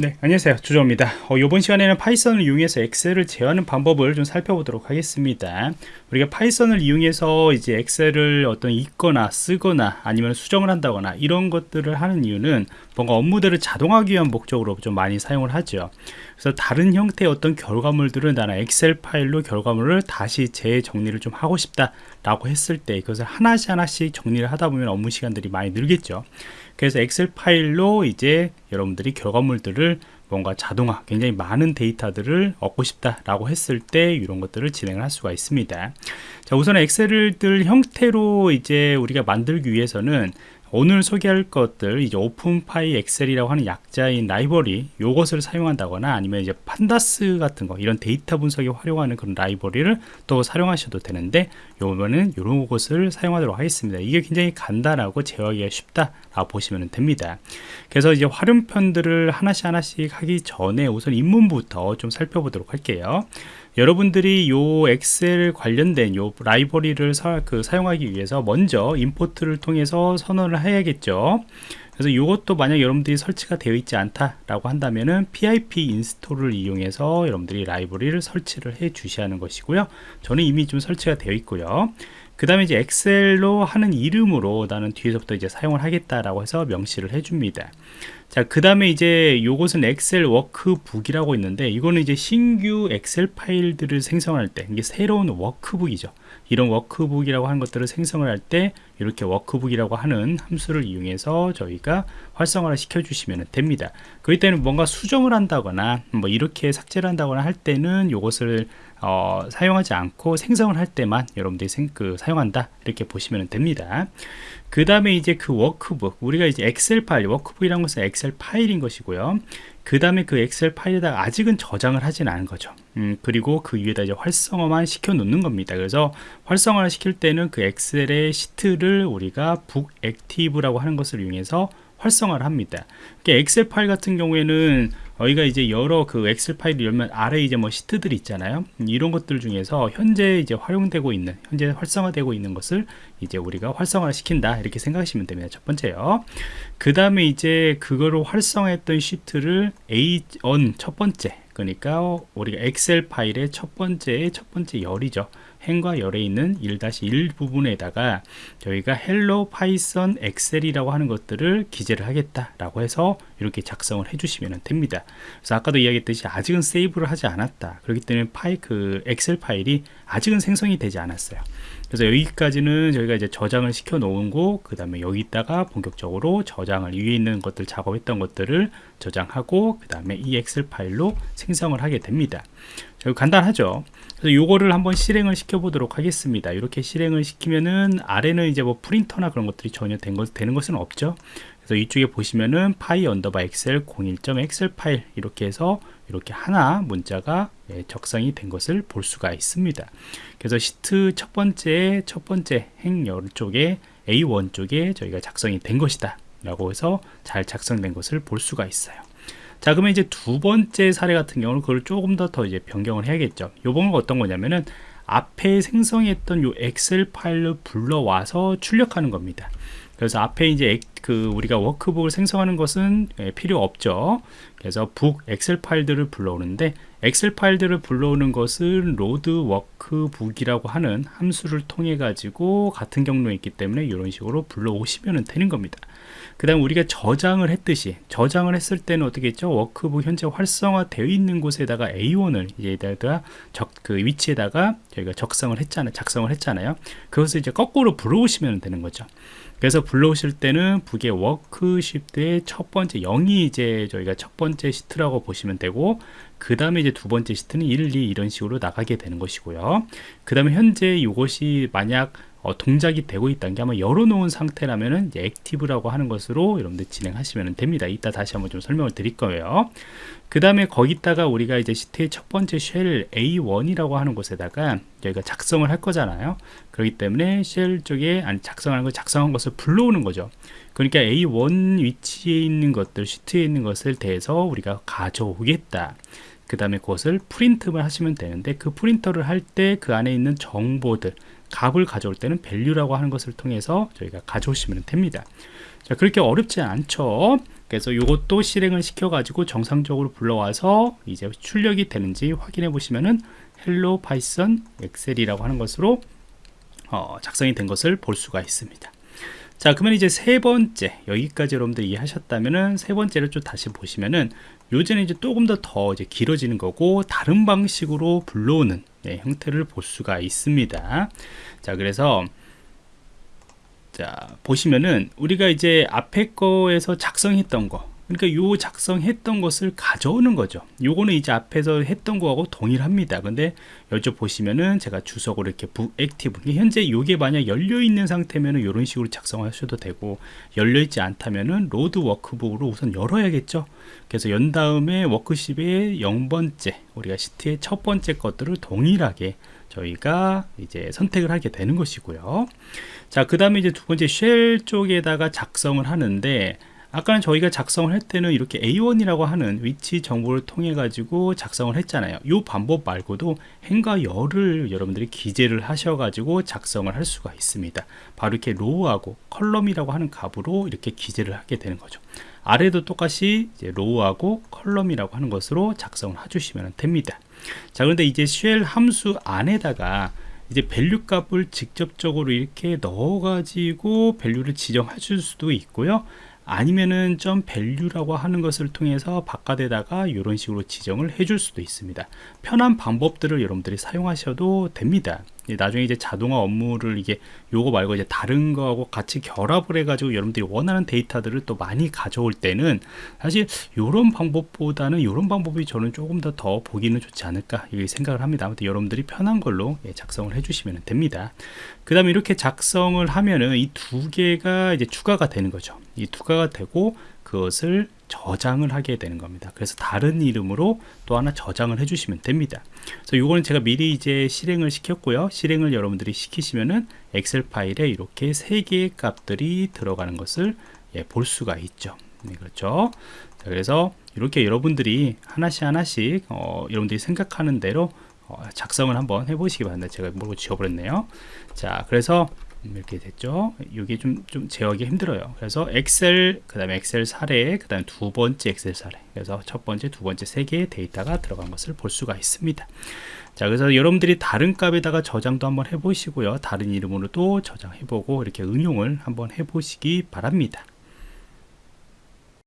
네 안녕하세요. 주조입니다. 어, 이번 시간에는 파이썬을 이용해서 엑셀을 제어하는 방법을 좀 살펴보도록 하겠습니다. 우리가 파이썬을 이용해서 이제 엑셀을 어떤 읽거나 쓰거나 아니면 수정을 한다거나 이런 것들을 하는 이유는 뭔가 업무들을 자동화하기 위한 목적으로 좀 많이 사용을 하죠. 그래서 다른 형태의 어떤 결과물들은 나는 엑셀 파일로 결과물을 다시 재정리를 좀 하고 싶다 라고 했을 때 그것을 하나씩 하나씩 정리를 하다 보면 업무 시간들이 많이 늘겠죠 그래서 엑셀 파일로 이제 여러분들이 결과물들을 뭔가 자동화 굉장히 많은 데이터들을 얻고 싶다라고 했을 때 이런 것들을 진행을 할 수가 있습니다. 자 우선 엑셀들 형태로 이제 우리가 만들기 위해서는 오늘 소개할 것들 이제 openpyxl이라고 하는 약자인 라이브러리 요것을 사용한다거나 아니면 이제 pandas 같은 거 이런 데이터 분석에 활용하는 그런 라이브러리를 또 사용하셔도 되는데 요거는 이런 것을 사용하도록 하겠습니다. 이게 굉장히 간단하고 제어하기가 쉽다 라고 보시면 됩니다. 그래서 이제 활용편들을 하나씩 하나씩 하기 전에 우선 입문부터 좀 살펴보도록 할게요 여러분들이 요 엑셀 관련된 요 라이브러리를 사, 그 사용하기 위해서 먼저 import를 통해서 선언을 해야겠죠. 그래서 이것도 만약 여러분들이 설치가 되어 있지 않다라고 한다면은 pip 인스톨을 이용해서 여러분들이 라이브러리를 설치를 해 주셔야 하는 것이고요. 저는 이미 좀 설치가 되어 있고요 그 다음에 이제 엑셀로 하는 이름으로 나는 뒤에서부터 이제 사용을 하겠다라고 해서 명시를 해줍니다. 자, 그 다음에 이제 요것은 엑셀 workbook이라고 있는데 이거는 이제 신규 엑셀 파일들을 생성할 때 이게 새로운 workbook이죠. 이런 workbook이라고 하는 것들을 생성을 할 때 이렇게 workbook이라고 하는 함수를 이용해서 저희가 활성화를 시켜 주시면 됩니다. 그럴 때는 뭔가 수정을 한다거나 뭐 이렇게 삭제를 한다거나 할 때는 이것을 어, 사용하지 않고 생성을 할 때만 여러분들이 생, 그, 사용한다. 이렇게 보시면 됩니다. 그 다음에 이제 그 워크북. 우리가 이제 엑셀 파일 workbook이라는 것은 엑셀 파일인 것이고요. 그 다음에 그 엑셀 파일에다가 아직은 저장을 하진 않은 거죠 음, 그리고 그 위에다 이제 활성화만 시켜 놓는 겁니다 그래서 활성화를 시킬 때는 그 엑셀의 시트를 우리가 book active라고 하는 것을 이용해서 활성화를 합니다. 엑셀 파일 같은 경우에는 저희가 이제 여러 그 엑셀 파일을 열면 아래 이제 뭐 시트들이 있잖아요. 이런 것들 중에서 현재 이제 활용되고 있는, 현재 활성화되고 있는 것을 이제 우리가 활성화를 시킨다. 이렇게 생각하시면 됩니다. 첫 번째요. 그 다음에 이제 그거를 활성화했던 시트를 A1 첫 번째, 그러니까 우리가 엑셀 파일의 첫 번째, 첫 번째 열이죠. 행과 열에 있는 1-1 부분에다가 저희가 Hello Python Excel이라고 하는 것들을 기재를 하겠다라고 해서 이렇게 작성을 해주시면 됩니다. 그래서 아까도 이야기했듯이 아직은 세이브를 하지 않았다. 그렇기 때문에 파일 그 엑셀 파일이 아직은 생성이 되지 않았어요. 그래서 여기까지는 저희가 이제 저장을 시켜 놓은 거, 그 다음에 여기다가 본격적으로 저장을 위에 있는 것들 작업했던 것들을 저장하고, 그 다음에 이 엑셀 파일로 생성을 하게 됩니다. 간단하죠. 그래서 요거를 한번 실행을 시켜 보도록 하겠습니다 이렇게 실행을 시키면은 아래는 이제 뭐 프린터나 그런 것들이 전혀 된 것, 되는 것은 없죠 그래서 이쪽에 보시면은 py underbar Excel 01점 엑셀 파일 이렇게 해서 이렇게 하나 문자가 예, 적성이 된 것을 볼 수가 있습니다. 그래서 시트 첫 번째 첫 번째 행열 쪽에 A1 쪽에 저희가 작성이 된 것이다 라고 해서 잘 작성된 것을 볼 수가 있어요. 자 그러면 이제 두 번째 사례 같은 경우는 그걸 조금 더 더 이제 변경을 해야겠죠. 요번은 어떤 거냐면은 앞에 생성했던 요 엑셀 파일을 불러와서 출력하는 겁니다. 그래서 앞에 이제 그 우리가 workbook을 생성하는 것은 예, 필요 없죠. 그래서 book 엑셀 파일들을 불러오는데 엑셀 파일들을 불러오는 것은 load workbook이라고 하는 함수를 통해 가지고 같은 경로에 있기 때문에 이런 식으로 불러오시면 되는 겁니다. 그 다음 우리가 저장을 했듯이 저장을 했을 때는 어떻게 했죠? 워크북 현재 활성화되어 있는 곳에다가 A1을 이제다가 적, 그 위치에다가 저희가 적성을 했잖아요 작성을 했잖아요. 그것을 이제 거꾸로 불러오시면 되는 거죠 그래서 불러오실 때는 book의 worksheet의 첫 번째 0이 이제 저희가 첫 번째 시트라고 보시면 되고 그 다음에 이제 두 번째 시트는 1, 2 이런 식으로 나가게 되는 것이고요. 그 다음에 현재 이것이 만약 어, 동작이 되고 있다는 게 아마 열어놓은 상태라면은 active라고 하는 것으로 여러분들 진행하시면 됩니다. 이따 다시 한번 좀 설명을 드릴 거예요. 그 다음에 거기다가 우리가 이제 시트의 첫 번째 셀 A1이라고 하는 곳에다가 저희가 작성을 할 거잖아요. 그렇기 때문에 쉘 쪽에 아니 작성하는 걸 작성한 것을 불러오는 거죠. 그러니까 A1 위치에 있는 것들, 시트에 있는 것을 대해서 우리가 가져오겠다. 그 다음에 그것을 프린트를 하시면 되는데 그 프린터를 할 때 그 안에 있는 정보들 값을 가져올 때는 value라고 하는 것을 통해서 저희가 가져오시면 됩니다. 자 그렇게 어렵지 않죠? 그래서 이것도 실행을 시켜 가지고 정상적으로 불러와서 이제 출력이 되는지 확인해 보시면은 hello Python Excel이라고 하는 것으로 어, 작성이 된 것을 볼 수가 있습니다. 자 그러면 이제 세 번째 여기까지 여러분들 이해하셨다면은 세 번째를 좀 다시 보시면은 요즘에 이제 조금 더 더 이제 길어지는 거고 다른 방식으로 불러오는 네, 형태를 볼 수가 있습니다. 자 그래서 자 보시면은 우리가 이제 앞에 거에서 작성했던 거 그러니까 요 작성했던 것을 가져오는 거죠. 요거는 이제 앞에서 했던 거하고 동일합니다. 근데 여기 보시면은 제가 주석으로 이렇게 book active 현재 요게 만약 열려 있는 상태면은 이런 식으로 작성하셔도 되고 열려 있지 않다면은 load workbook으로 우선 열어야겠죠? 그래서 연 다음에 워크십의 0번째 우리가 시트의 첫 번째 것들을 동일하게 저희가 이제 선택을 하게 되는 것이고요. 자 그 다음에 이제 두 번째 셀 쪽에다가 작성을 하는데 아까는 저희가 작성을 할 때는 이렇게 A1이라고 하는 위치 정보를 통해 가지고 작성을 했잖아요. 이 방법 말고도 행과 열을 여러분들이 기재를 하셔 가지고 작성을 할 수가 있습니다. 바로 이렇게 row하고 column이라고 하는 값으로 이렇게 기재를 하게 되는 거죠. 아래도 똑같이 row하고 column이라고 하는 것으로 작성을 해주시면 됩니다. 자 그런데 이제 셀 함수 안에다가 이제 value 값을 직접적으로 이렇게 넣어 가지고 value를 지정해 줄 수도 있고요 아니면은 점 value라고 하는 것을 통해서 바깥에다가 이런 식으로 지정을 해줄 수도 있습니다. 편한 방법들을 여러분들이 사용하셔도 됩니다 나중에 이제 자동화 업무를 이게 요거 말고 이제 다른 거하고 같이 결합을 해 가지고 여러분들이 원하는 데이터들을 또 많이 가져올 때는 사실 요런 방법보다는 요런 방법이 저는 조금 더 더 보기는 좋지 않을까 이 생각을 합니다. 아무튼 여러분들이 편한 걸로 예, 작성을 해 주시면 됩니다. 그 다음에 이렇게 작성을 하면은 이 두 개가 이제 추가가 되는 거죠. 이 추가가 되고 그것을 저장을 하게 되는 겁니다. 그래서 다른 이름으로 또 하나 저장을 해 주시면 됩니다. 그래서 이거는 제가 미리 이제 실행을 시켰고요. 실행을 여러분들이 시키시면은 엑셀 파일에 이렇게 세 개의 값들이 들어가는 것을 예, 볼 수가 있죠. 네, 그렇죠? 자, 그래서 이렇게 여러분들이 하나씩 하나씩 어, 여러분들이 생각하는 대로 어, 작성을 한번 해보시기 바랍니다. 제가 모르고 지워버렸네요. 자 그래서 이렇게 됐죠. 이게 좀, 좀 제어하기 힘들어요. 그래서 엑셀 그 다음에 엑셀 사례 그 다음에 두 번째 엑셀 사례. 그래서 첫 번째 두 번째 세 개의 데이터가 들어간 것을 볼 수가 있습니다. 자 그래서 여러분들이 다른 값에다가 저장도 한번 해보시고요. 다른 이름으로도 저장해보고 이렇게 응용을 한번 해보시기 바랍니다